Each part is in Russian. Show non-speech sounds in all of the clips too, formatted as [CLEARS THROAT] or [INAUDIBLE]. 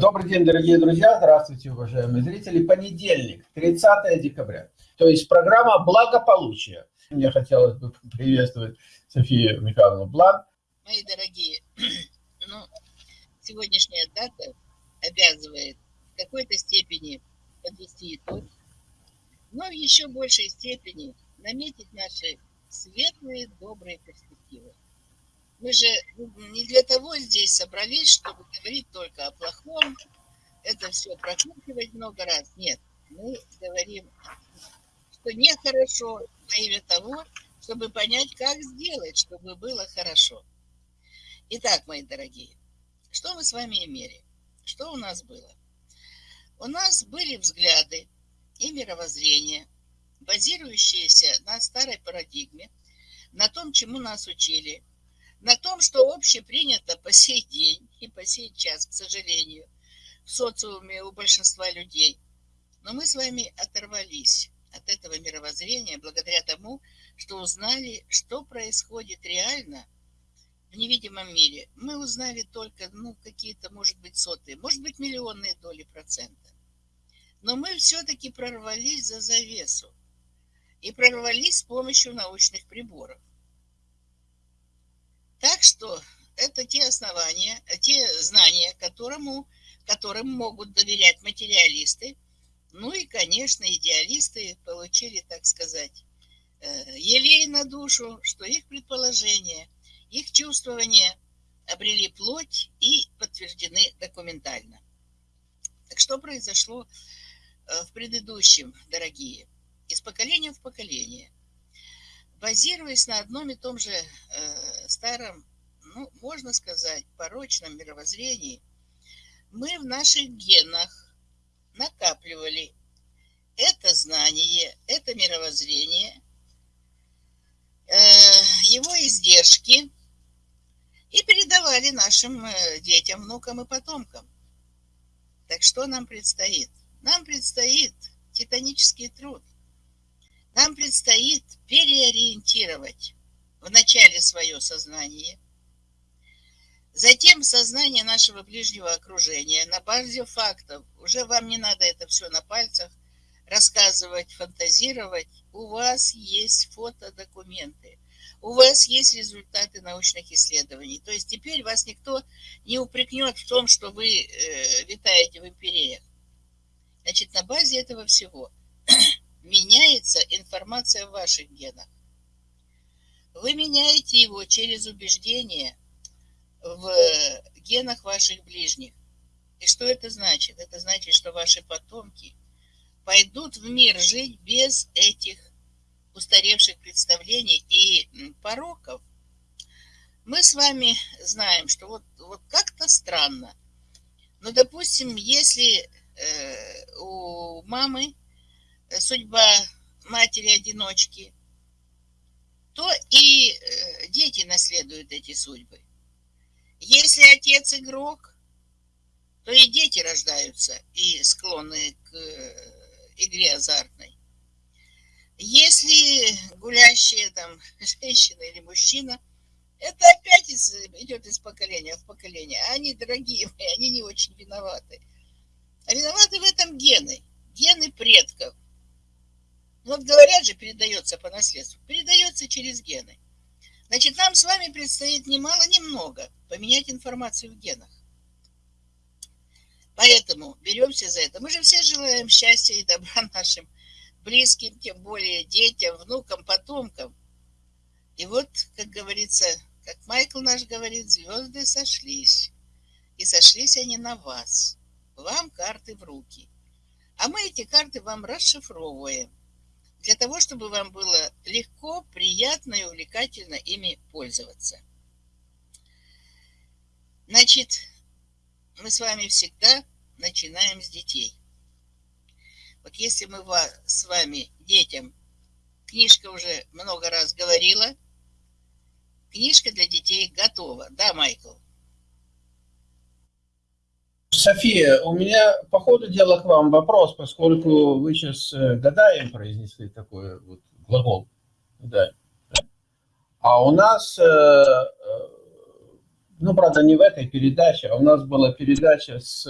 Добрый день, дорогие друзья, здравствуйте, уважаемые зрители. Понедельник, 30 декабря, то есть программа «Благополучие». Мне хотелось бы [LAUGHS] приветствовать Софию Михайловну Блан. Мои дорогие, [CLEARS THROAT] ну, сегодняшняя дата обязывает в какой-то степени подвести итог, но в еще большей степени наметить наши светлые, добрые перспективы. Мы же не для того здесь собрались, чтобы говорить только о плохом, это все прокручивать много раз. Нет, мы говорим, что нехорошо во имя того, чтобы понять, как сделать, чтобы было хорошо. Итак, мои дорогие, что мы с вами имели? Что у нас было? У нас были взгляды и мировоззрение, базирующиеся на старой парадигме, на том, чему нас учили – на том, что общепринято по сей день и по сей час, к сожалению, в социуме у большинства людей. Но мы с вами оторвались от этого мировоззрения благодаря тому, что узнали, что происходит реально в невидимом мире. Мы узнали только, ну, какие-то, может быть, сотые, может быть, миллионные доли процента. Но мы все-таки прорвались за завесу. И прорвались с помощью научных приборов. Так что это те основания, те знания, которому, которым могут доверять материалисты. Ну и, конечно, идеалисты получили, так сказать, э, елей на душу, что их предположения, их чувствования обрели плоть и подтверждены документально. Так что произошло э, в предыдущем, дорогие? Из поколения в поколение – базируясь на одном и том же э, старом, ну, можно сказать, порочном мировоззрении, мы в наших генах накапливали это знание, это мировоззрение, э, его издержки и передавали нашим э, детям, внукам и потомкам. Так что нам предстоит? Нам предстоит титанический труд – нам предстоит переориентировать вначале свое сознание, затем сознание нашего ближнего окружения на базе фактов. Уже вам не надо это все на пальцах рассказывать, фантазировать. У вас есть фотодокументы, у вас есть результаты научных исследований. То есть теперь вас никто не упрекнет в том, что вы э, витаете в империях. Значит, на базе этого всего меняется информация в ваших генах. Вы меняете его через убеждение в генах ваших ближних. И что это значит? Это значит, что ваши потомки пойдут в мир жить без этих устаревших представлений и пороков. Мы с вами знаем, что вот, вот как-то странно. Но, допустим, если э, у мамы судьба матери-одиночки, то и э, дети наследуют эти судьбы. Если отец игрок, то и дети рождаются и склонны к э, игре азартной. Если гулящие там [LAUGHS] женщина или мужчина, это опять из, идет из поколения в поколение. Они, дорогие мои, они не очень виноваты. Виноваты в этом гены, гены предков. Вот говорят же, передается по наследству. Передается через гены. Значит, нам с вами предстоит немало, немного поменять информацию в генах. Поэтому беремся за это. Мы же все желаем счастья и добра [LAUGHS] нашим близким, тем более детям, внукам, потомкам. И вот, как говорится, как Майкл наш говорит, звезды сошлись. И сошлись они на вас. Вам карты в руки. А мы эти карты вам расшифровываем для того, чтобы вам было легко, приятно и увлекательно ими пользоваться. Значит, мы с вами всегда начинаем с детей. Вот если мы с вами детям, книжка уже много раз говорила, книжка для детей готова. Да, Майкл? София, у меня по ходу дела к вам вопрос, поскольку вы сейчас э, гадаем произнесли такой вот глагол. Да. А у нас, э, э, ну, правда, не в этой передаче, а у нас была передача с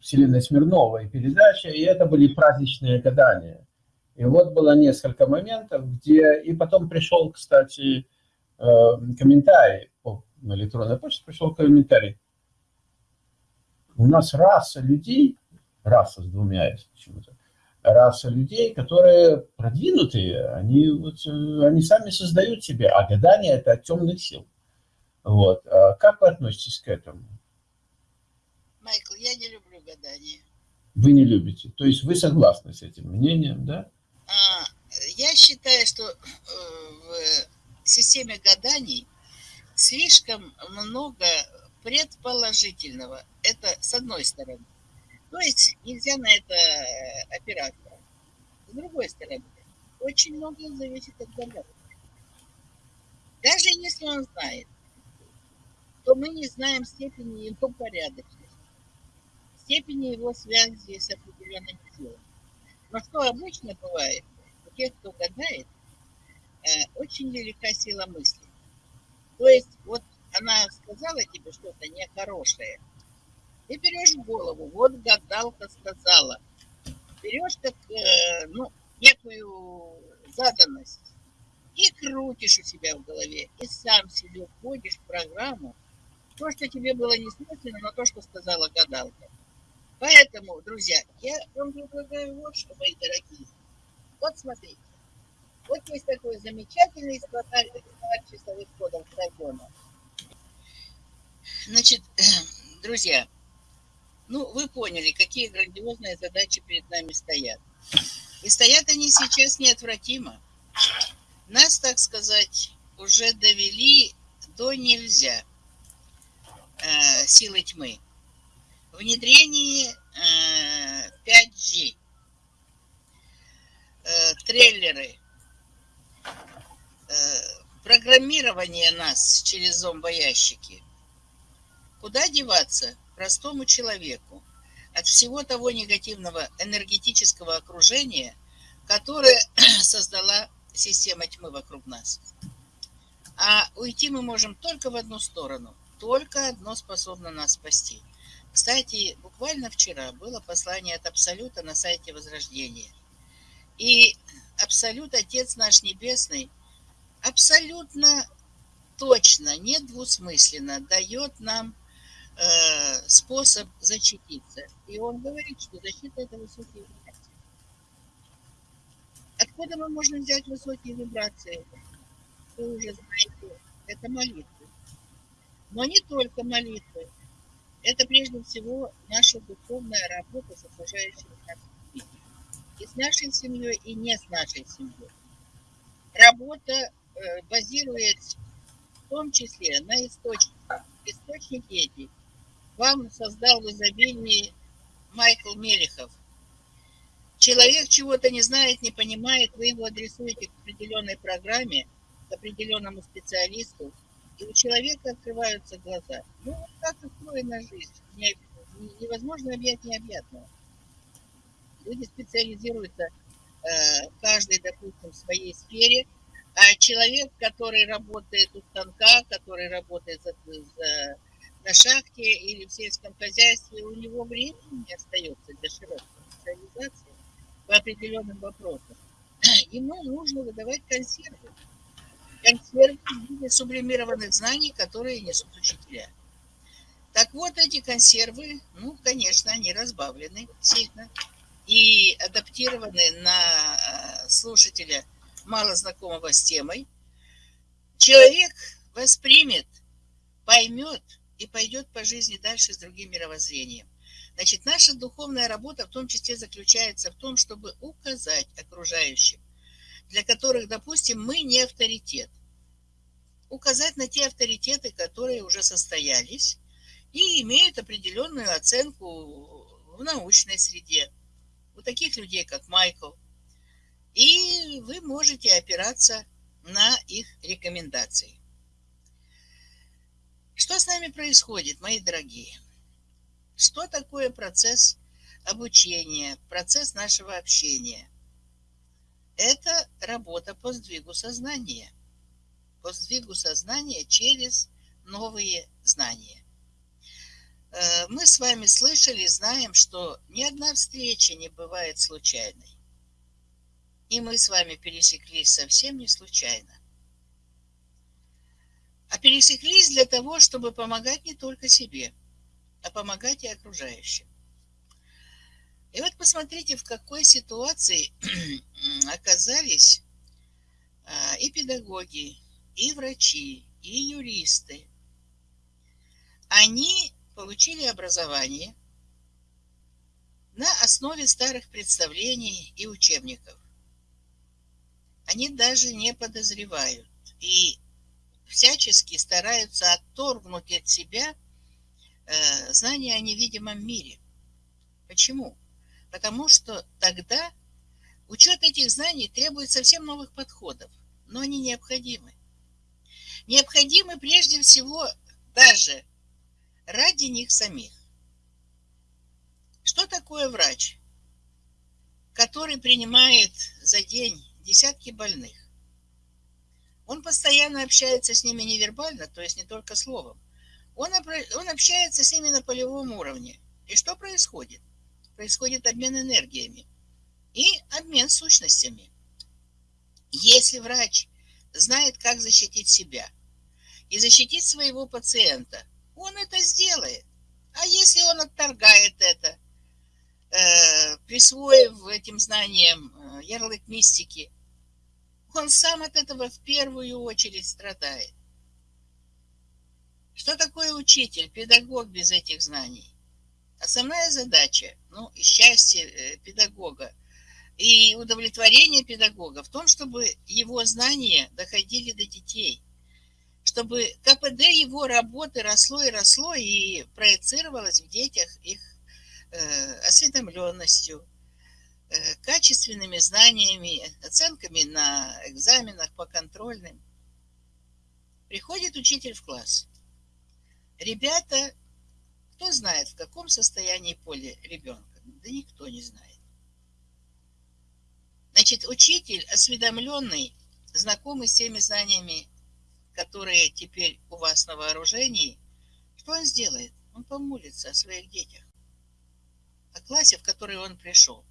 Вселенной Смирновой передача, и это были праздничные гадания. И вот было несколько моментов, где... И потом пришел, кстати, комментарий на электронной почте, пришел комментарий. У нас раса людей, раса с двумя почему-то, раса людей, которые продвинутые, они, вот, э, они сами создают себе, а гадание это от темных сил. Вот. А как вы относитесь к этому? Майкл, я не люблю гадание. Вы не любите. То есть вы согласны с этим мнением, да? А, я считаю, что э, в системе гаданий слишком много предположительного. Это с одной стороны. То есть нельзя на это э, опираться. С другой стороны, очень многое зависит от гадателя. Даже если он знает, то мы не знаем степени его порядочности, степени его связи с определенными силами. Но что обычно бывает, у тех, кто гадает, э, очень велика сила мысли. То есть вот она сказала тебе что-то нехорошее, ты берешь голову, вот гадалка сказала, берешь как, э, ну, некую заданность и крутишь у себя в голове, и сам себе вводишь в программу то, что тебе было не смысленно, но то, что сказала гадалка. Поэтому, друзья, я вам предлагаю вот что, мои дорогие. Вот смотрите. Вот есть такой замечательный словарь часовых кодов Драгона. Значит, [CLEARS THROAT] друзья, ну, вы поняли, какие грандиозные задачи перед нами стоят. И стоят они сейчас неотвратимо. Нас, так сказать, уже довели до нельзя э, силы тьмы. Внедрение э, 5G, э, трейлеры, э, программирование нас через зомбоящики. Куда деваться простому человеку от всего того негативного энергетического окружения, которое [CLEARS THROAT] создала система тьмы вокруг нас? А уйти мы можем только в одну сторону. Только одно способно нас спасти. Кстати, буквально вчера было послание от Абсолюта на сайте Возрождения. И Абсолют, Отец наш Небесный, абсолютно точно, недвусмысленно дает нам э, способ защититься. И он говорит, что защита – это высокие вибрации. Откуда мы можем взять высокие вибрации? Вы уже знаете, это молитвы. Но не только молитвы. Это прежде всего наша духовная работа с окружающими нас людьми. И с нашей семьей, и не с нашей семьей. Работа э, базируется в том числе на источнике. Источник эти вам создал в изобилии Майкл Мелехов. Человек чего-то не знает, не понимает, вы его адресуете к определенной программе, к определенному специалисту, и у человека открываются глаза. Ну, вот так устроена жизнь. Невозможно объять необъятного. Люди специализируются э, каждый, допустим, в своей сфере, а человек, который работает у станка, который работает за, за, на шахте или в сельском хозяйстве, у него времени не остается для широкой специализации по определенным вопросам. [CLEARS THROAT] Ему нужно выдавать консервы консервы в виде сублимированных знаний, которые несут учителя. Так вот, эти консервы, ну, конечно, они разбавлены сильно и адаптированы на э, слушателя, мало знакомого с темой. Человек воспримет, поймет и пойдет по жизни дальше с другим мировоззрением. Значит, наша духовная работа в том числе заключается в том, чтобы указать окружающим, для которых, допустим, мы не авторитет. Указать на те авторитеты, которые уже состоялись и имеют определенную оценку в научной среде. У таких людей, как Майкл. И вы можете опираться на их рекомендации. Что с нами происходит, мои дорогие? Что такое процесс обучения, процесс нашего общения – это работа по сдвигу сознания. По сдвигу сознания через новые знания. Э, мы с вами слышали, знаем, что ни одна встреча не бывает случайной. И мы с вами пересеклись совсем не случайно. А пересеклись для того, чтобы помогать не только себе, а помогать и окружающим. И вот посмотрите, в какой ситуации [CLEARS THROAT] оказались а, и педагоги, и врачи, и юристы. Они получили образование на основе старых представлений и учебников. Они даже не подозревают и всячески стараются отторгнуть от себя э, знания о невидимом мире. Почему? Потому что тогда учет этих знаний требует совсем новых подходов, но они необходимы. Необходимы прежде всего даже ради них самих. Что такое врач, который принимает за день десятки больных? Он постоянно общается с ними невербально, то есть не только словом. Он, он общается с ними на полевом уровне. И что происходит? Происходит обмен энергиями и обмен сущностями. Если врач знает, как защитить себя и защитить своего пациента – он это сделает. А если он отторгает это, э, присвоив этим знаниям э, ярлык мистики, он сам от этого в первую очередь страдает. Что такое учитель, педагог без этих знаний? Основная задача, ну, и счастье э, педагога и удовлетворение педагога в том, чтобы его знания доходили до детей – чтобы КПД его работы росло и росло и проецировалось в детях их э, осведомленностью, качественными знаниями, оценками на экзаменах по контрольным. Приходит учитель в класс. Ребята, кто знает, в каком состоянии поле ребенка? Да никто не знает. Значит, учитель, осведомленный, знакомый с теми знаниями которые теперь у вас на вооружении, что он сделает? Он помолится о своих детях, о классе, в который он пришел.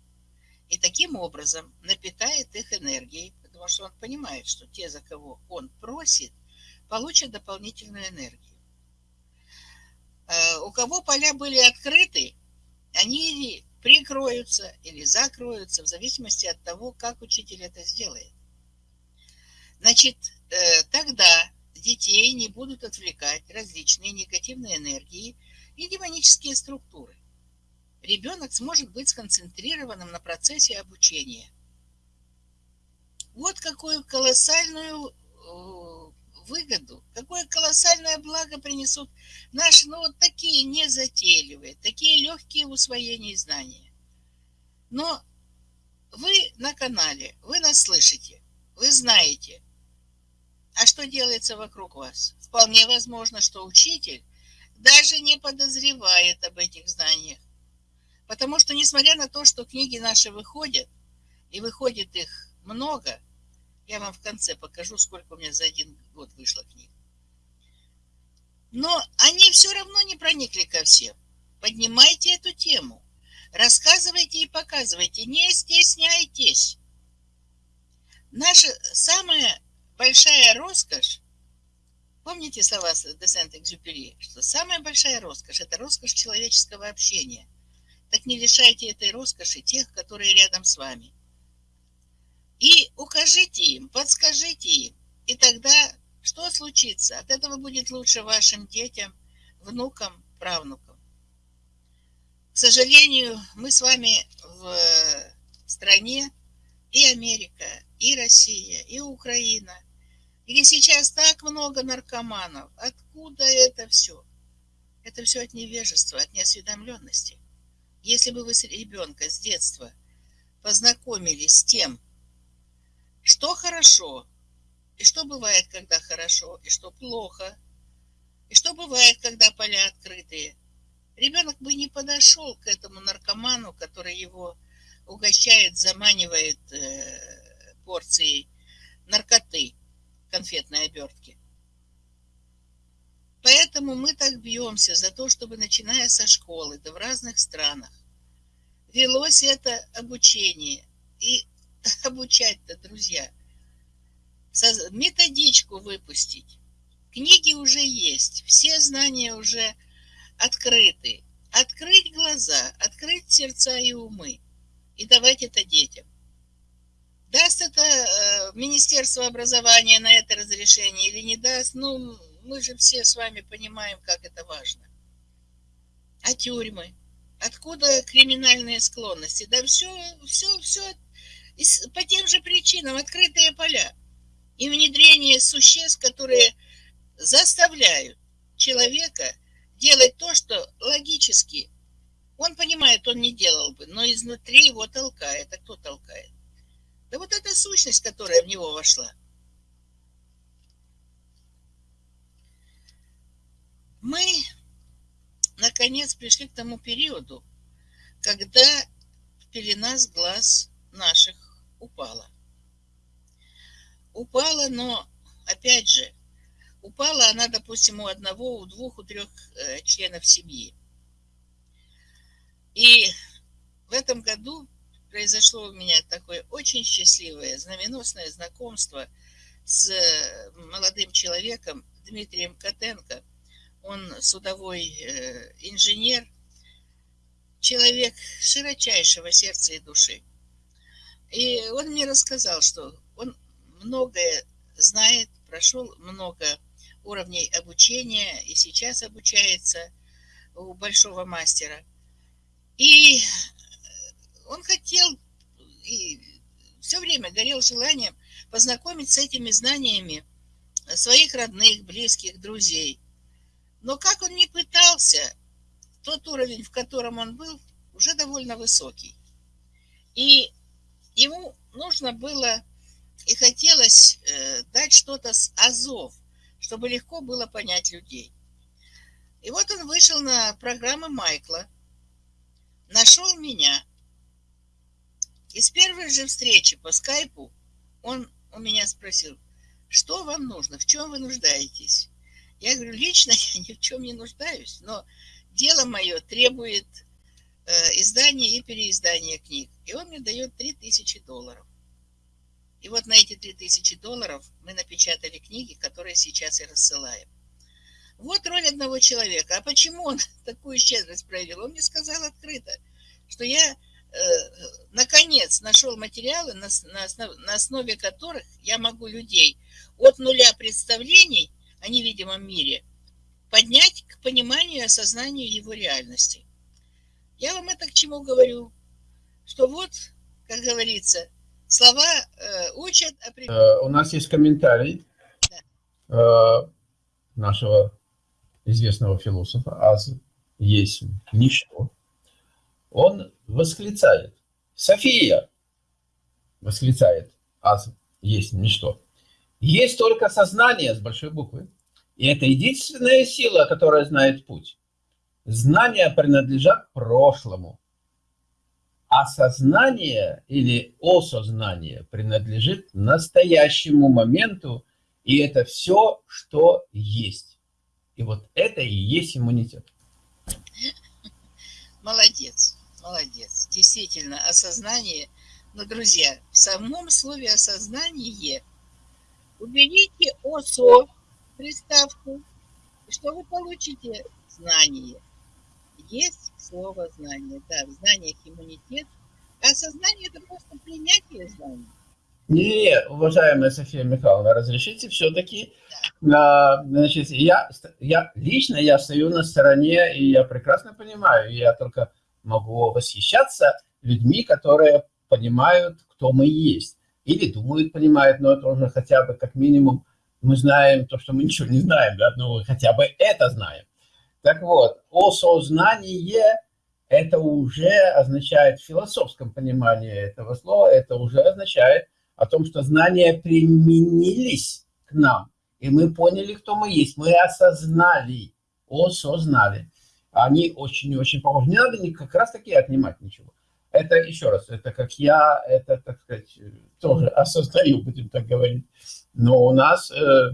И таким образом напитает их энергией, потому что он понимает, что те, за кого он просит, получат дополнительную энергию. Э, у кого поля были открыты, они или прикроются, или закроются, в зависимости от того, как учитель это сделает. Значит, э, тогда детей не будут отвлекать различные негативные энергии и демонические структуры. Ребенок сможет быть сконцентрированным на процессе обучения. Вот какую колоссальную э, выгоду, какое колоссальное благо принесут наши, ну вот такие незатейливые, такие легкие в усвоении знания. Но вы на канале, вы нас слышите, вы знаете – а что делается вокруг вас? Вполне возможно, что учитель даже не подозревает об этих знаниях. Потому что, несмотря на то, что книги наши выходят, и выходит их много, я вам в конце покажу, сколько у меня за один год вышло книг. Но они все равно не проникли ко всем. Поднимайте эту тему. Рассказывайте и показывайте. Не стесняйтесь. Наша самая большая роскошь, помните слова де Сент-Экзюпери, что самая большая роскошь – это роскошь человеческого общения. Так не лишайте этой роскоши тех, которые рядом с вами. И укажите им, подскажите им, и тогда что случится? От этого будет лучше вашим детям, внукам, правнукам. К сожалению, мы с вами в стране и Америка, и Россия, и Украина – или сейчас так много наркоманов. Откуда это все? Это все от невежества, от неосведомленности. Если бы вы с ребенка с детства познакомились с тем, что хорошо, и что бывает, когда хорошо, и что плохо, и что бывает, когда поля открытые, ребенок бы не подошел к этому наркоману, который его угощает, заманивает э, порцией наркоты конфетной обертки. поэтому мы так бьемся за то, чтобы, начиная со школы, да в разных странах, велось это обучение. И [LAUGHS] обучать-то, друзья, методичку выпустить. Книги уже есть, все знания уже открыты. Открыть глаза, открыть сердца и умы. И давать это детям. Даст это э, Министерство образования на это разрешение или не даст, ну, мы же все с вами понимаем, как это важно. А тюрьмы? Откуда криминальные склонности? Да все, все, все по тем же причинам открытые поля и внедрение существ, которые заставляют человека делать то, что логически он понимает, он не делал бы, но изнутри его толкает. А кто толкает? Да вот эта сущность, которая в него вошла. Мы, наконец, пришли к тому периоду, когда пелена с глаз наших упала. Упала, но, опять же, упала она, допустим, у одного, у двух, у трех э, членов семьи. И в этом году произошло у меня такое очень счастливое, знаменосное знакомство с молодым человеком Дмитрием Котенко. Он судовой э, инженер, человек широчайшего сердца и души. И он мне рассказал, что он многое знает, прошел много уровней обучения и сейчас обучается у большого мастера. И он хотел и все время горел желанием познакомить с этими знаниями своих родных, близких, друзей. Но как он не пытался, тот уровень, в котором он был, уже довольно высокий. И ему нужно было и хотелось э, дать что-то с азов, чтобы легко было понять людей. И вот он вышел на программу Майкла, нашел меня – и с первой же встречи по скайпу он у меня спросил, что вам нужно, в чем вы нуждаетесь? Я говорю, лично [LAUGHS] я ни в чем не нуждаюсь, но дело мое требует э, издания и переиздания книг. И он мне дает 3000 долларов. И вот на эти 3000 долларов мы напечатали книги, которые сейчас и рассылаем. Вот роль одного человека. А почему он [LAUGHS] такую щедрость проявил? Он мне сказал открыто, что я Э, наконец нашел материалы, на, на, основ, на основе которых я могу людей от нуля представлений о невидимом мире поднять к пониманию и осознанию его реальности. Я вам это к чему говорю? Что вот, как говорится, слова э, учат... Э, у нас есть комментарий да. э, нашего известного философа Аз есть ничто он восклицает. София восклицает. Аз есть ничто. Есть только сознание с большой буквы. И это единственная сила, которая знает путь. Знания принадлежат прошлому. А сознание или осознание принадлежит настоящему моменту, и это все, что есть. И вот это и есть иммунитет. [LAUGHS] Молодец молодец. Действительно, осознание. Но, друзья, в самом слове осознание уберите ОСО, приставку, и что вы получите? Знание. Есть слово знание. Да, в знаниях иммунитет. А осознание – это просто принятие знаний. Не, уважаемая София Михайловна, разрешите все-таки, да. значит, я, я лично я стою на стороне, и я прекрасно понимаю, я только могу восхищаться людьми, которые понимают, кто мы есть. Или думают, понимают, но это уже хотя бы как минимум мы знаем то, что мы [LAUGHS] ничего не знаем, да, но хотя бы это знаем. Так вот, осознание – это уже означает в философском понимании этого слова, это уже означает о том, что знания применились к нам, и мы поняли, кто мы есть, мы осознали, осознали они очень-очень похожи. Не надо как раз таки отнимать ничего. Это, еще раз, это как я, это, так сказать, тоже [LAUGHS] осознаю, будем так говорить. Но у нас э,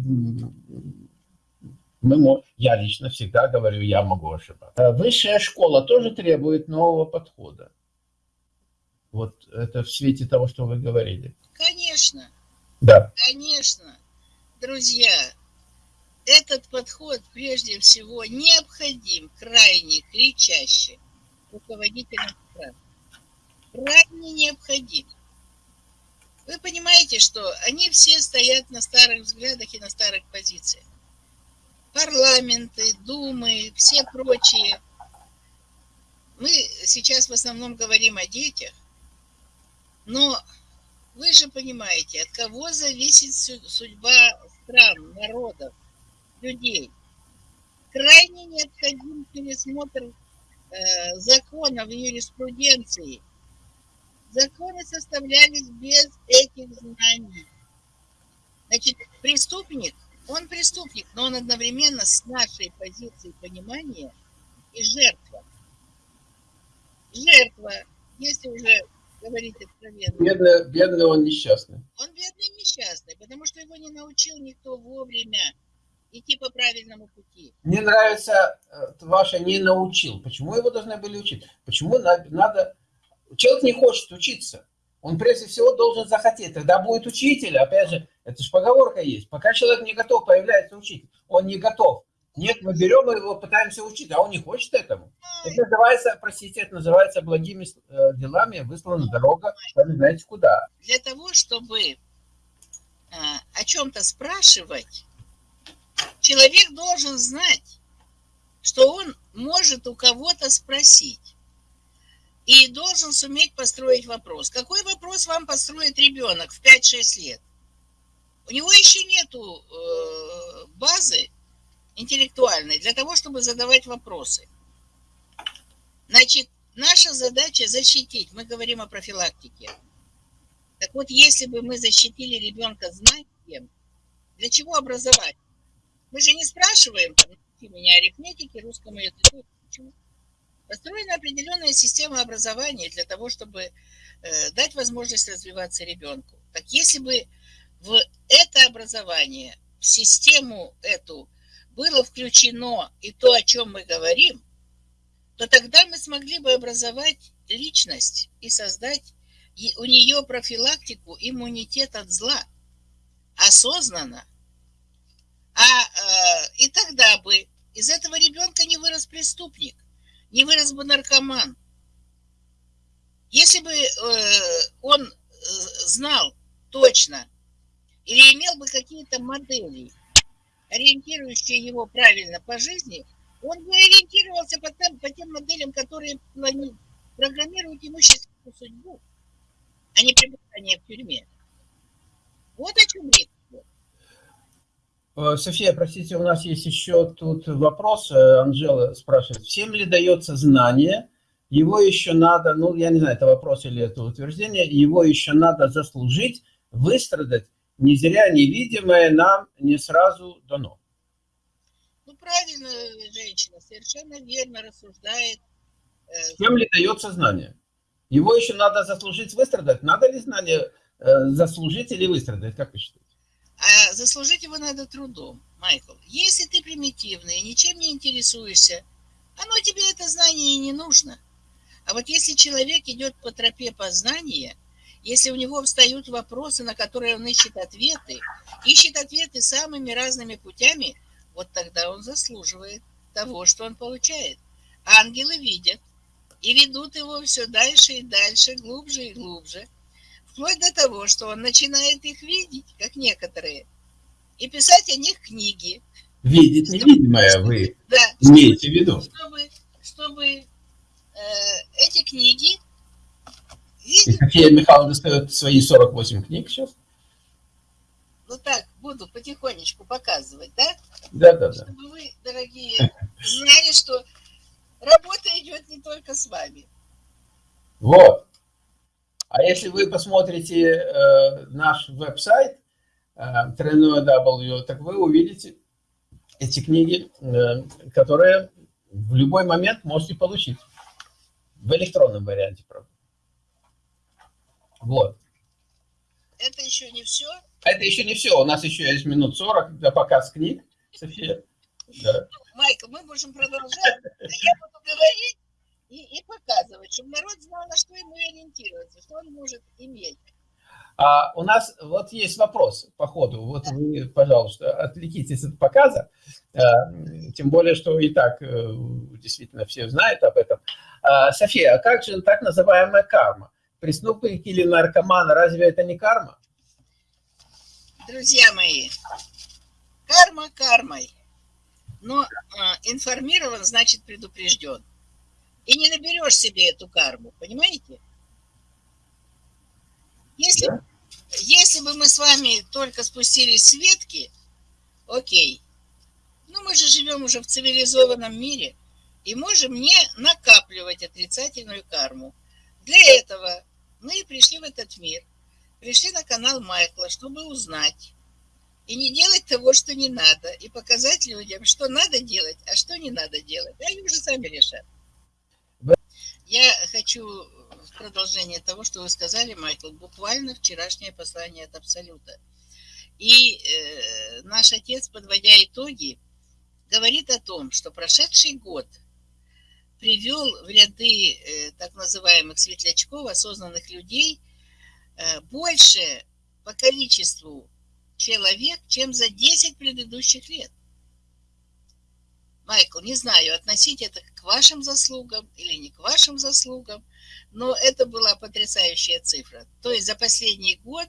Мы, я лично всегда говорю, я могу ошибаться. Высшая школа тоже требует нового подхода. Вот это в свете того, что вы говорили. Конечно. Да. Конечно. Друзья, этот подход прежде всего необходим крайне кричаще руководителям стран. Крайне необходим. Вы понимаете, что они все стоят на старых взглядах и на старых позициях. Парламенты, думы, все прочие. Мы сейчас в основном говорим о детях, но вы же понимаете, от кого зависит судьба стран, народов, людей. Крайне необходим пересмотр э, законов юриспруденции. Законы составлялись без этих знаний. Значит, преступник, он преступник, но он одновременно с нашей позицией понимания и жертва. Жертва, если уже говорить откровенно. Бедный, бедный он несчастный. Он бедный несчастный, потому что его не научил никто вовремя идти по правильному пути. Мне нравится э, ваше «не научил». Почему его должны были учить? Почему надо... Человек не хочет учиться. Он прежде всего должен захотеть. Тогда будет учитель. Опять же, это же поговорка есть. Пока человек не готов, появляется учитель. Он не готов. Нет, мы берем его, пытаемся учить, а он не хочет этому. Это называется, простите, это называется благими э, делами выслана дорога, вы знаете куда. Для того, чтобы а, о чем-то спрашивать, человек должен знать, что он может у кого-то спросить. И должен суметь построить вопрос. Какой вопрос вам построит ребенок в 5-6 лет? У него еще нету э, базы интеллектуальной для того, чтобы задавать вопросы. Значит, наша задача защитить. Мы говорим о профилактике. Так вот, если бы мы защитили ребенка знанием, для чего образовать? Мы же не спрашиваем, там, меня арифметики, русскому языку, почему? Построена определенная система образования для того, чтобы э, дать возможность развиваться ребенку. Так если бы в это образование, в систему эту было включено и то, о чем мы говорим, то тогда мы смогли бы образовать личность и создать у нее профилактику, иммунитет от зла осознанно. А э, и тогда бы из этого ребенка не вырос преступник, не вырос бы наркоман. Если бы э, он э, знал точно или имел бы какие-то модели, ориентирующие его правильно по жизни, он бы ориентировался по тем, по тем моделям, которые программируют ему счастливую судьбу, а не пребывание в тюрьме. Вот о чем речь. Э, София, простите, у нас есть еще тут вопрос. Э, Анжела спрашивает, всем ли дается знание? Его еще надо, ну, я не знаю, это вопрос или это утверждение, его еще надо заслужить, выстрадать не зря невидимое нам не сразу дано. Ну, правильно, женщина, совершенно верно рассуждает. Э, Кем ли дается знание? Его еще надо заслужить, выстрадать. Надо ли знание заслужить или выстрадать, как вы считаете? А заслужить его надо трудом, Майкл. Если ты примитивный и ничем не интересуешься, оно тебе это знание и не нужно. А вот если человек идет по тропе познания – если у него встают вопросы, на которые он ищет ответы, ищет ответы самыми разными путями, вот тогда он заслуживает того, что он получает. Ангелы видят и ведут его все дальше и дальше, глубже и глубже, вплоть до того, что он начинает их видеть, как некоторые, и писать о них книги. Видеть невидимое вы да, имеете в виду. Чтобы, чтобы э, эти книги и София Михайловна достает свои 48 книг сейчас. Ну так, буду потихонечку показывать, да? Да, да, да. Чтобы вы, дорогие, знали, что работа идет не только с вами. Вот. А если вы посмотрите э, наш веб-сайт, э, W, так вы увидите эти книги, э, которые в любой момент можете получить. В электронном варианте, правда. Вот. Это еще не все? Это еще не все. У нас еще есть минут 40 для показ книг, София. Да. Майкл, мы можем продолжать. Я буду говорить и, и показывать, чтобы народ знал, на что ему ориентироваться, что он может иметь. А у нас вот есть вопрос по ходу. Вот вы, пожалуйста, отвлекитесь от показа. А, тем более, что и так э, действительно все знают об этом. А, София, а как же так называемая карма? Преступник или наркоман, разве это не карма? Друзья мои, карма кармой. Но э, информирован значит предупрежден. И не наберешь себе эту карму, понимаете? Если, да. если бы мы с вами только спустились с ветки, окей. Но мы же живем уже в цивилизованном мире и можем не накапливать отрицательную карму. Для этого мы и пришли в этот мир. Пришли на канал Майкла, чтобы узнать. И не делать того, что не надо. И показать людям, что надо делать, а что не надо делать. Они уже сами решат. Я хочу в продолжение того, что вы сказали, Майкл, буквально вчерашнее послание от Абсолюта. И э, наш отец, подводя итоги, говорит о том, что прошедший год привел в ряды э, так называемых светлячков, осознанных людей, э, больше по количеству человек, чем за 10 предыдущих лет. Майкл, не знаю, относить это к вашим заслугам или не к вашим заслугам, но это была потрясающая цифра. То есть за последний год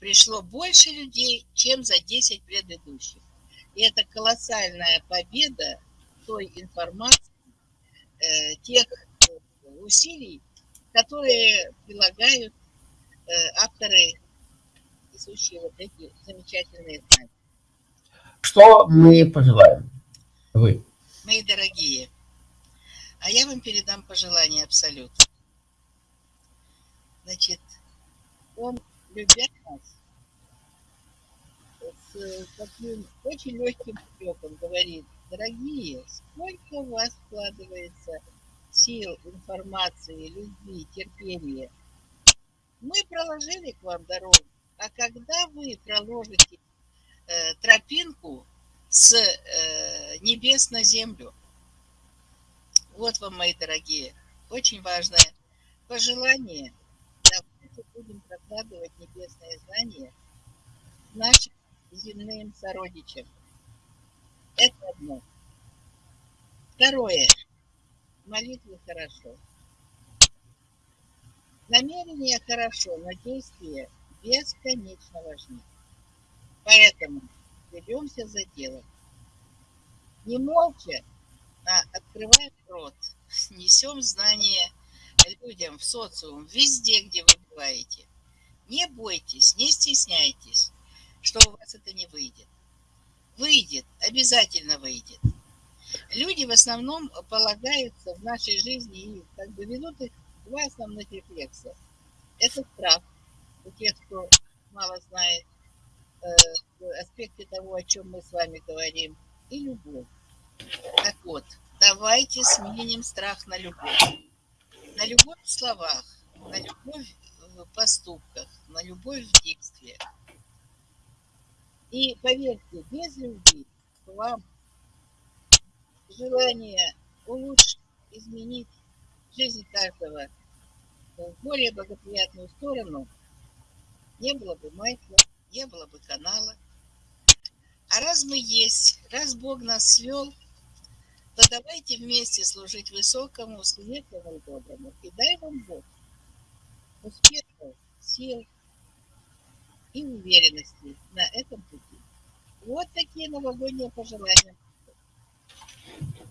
пришло больше людей, чем за 10 предыдущих. И это колоссальная победа той информации, э, тех э, усилий, которые прилагают э, авторы, несущие вот эти замечательные знания. Что мы пожелаем? Вы. Мои дорогие, а я вам передам пожелание абсолют. Значит, он, любя нас, с таким очень легким упреком говорит, дорогие, сколько у вас вкладывается сил, информации, любви, терпения. Мы проложили к вам дорогу, а когда вы проложите э, тропинку с э, небес на землю. Вот вам, мои дорогие, очень важное пожелание. Давайте будем прокладывать небесное знание нашим земным сородичам. Это одно. Второе. Молитвы хорошо. Намерение хорошо, но действие бесконечно важны. Поэтому беремся за дело. Не молча, а открываем рот, несем знания людям в социум, везде, где вы бываете. Не бойтесь, не стесняйтесь, что у вас это не выйдет. Выйдет, обязательно выйдет. Люди в основном полагаются в нашей жизни и как бы ведут их два основных рефлекса. Это страх у тех, кто мало знает, Аспекте того, о чем мы с вами говорим, и любовь. Так вот, давайте сменим страх на любовь. На любовь в словах, на любовь в поступках, на любовь в действиях. И поверьте, без любви к вам желание улучшить, изменить жизнь каждого в более благоприятную сторону не было бы Майкла, не было бы канала. А раз мы есть, раз Бог нас свел, то давайте вместе служить высокому, светлому и доброму. И дай вам Бог успехов, сил и уверенности на этом пути. Вот такие новогодние пожелания.